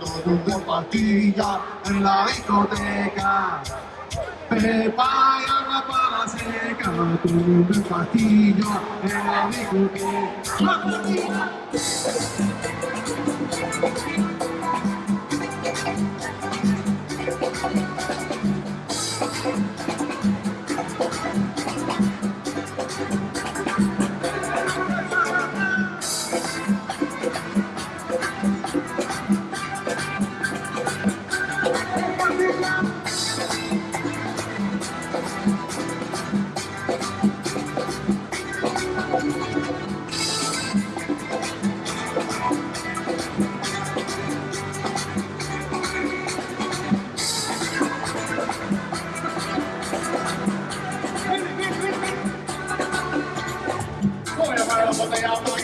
todo de pastilla en la discoteca. Prepara la para seca, todo de pastilla en la discoteca. Oh,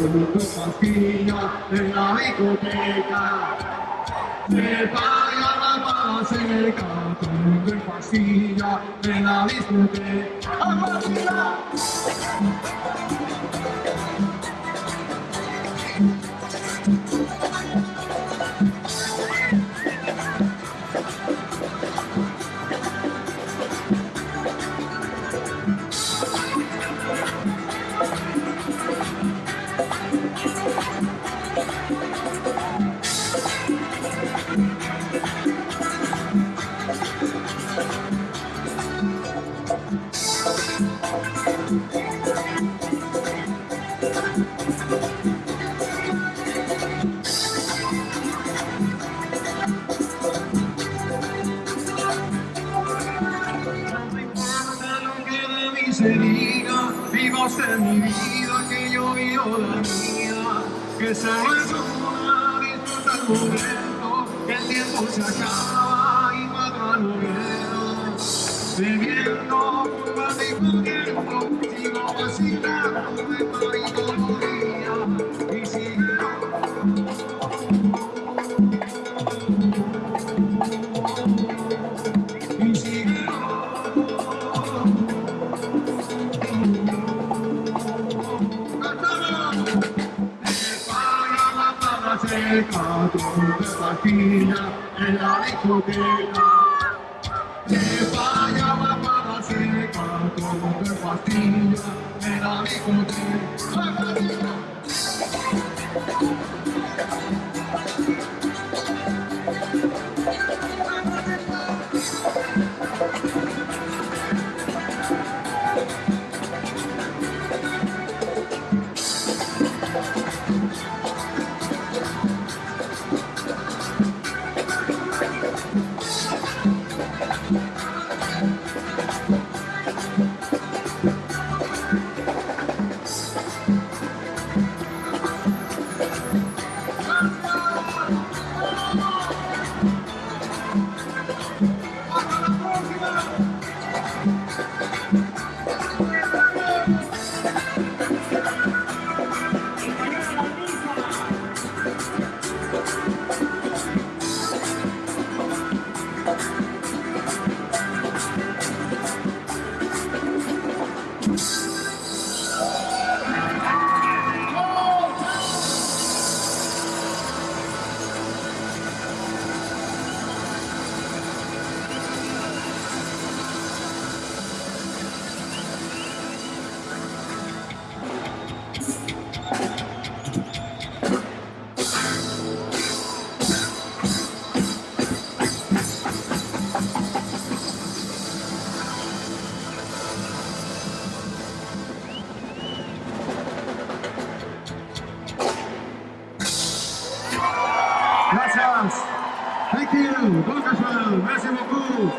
con tu pastilla en la discoteca. Me vaya la más seca tu en la discoteca. ¡A se diga, viva usted mi vida, que yo vivo la mía, que se una, disfruta tiempo se acaba y mata viejo, bebiendo, fumando y comiendo, sigo vacilando, seca, todo de pastilla en la discoteca. Vaya la para seca, todo de pastilla en la discoteca. Gracias. Thank you. Merci beaucoup.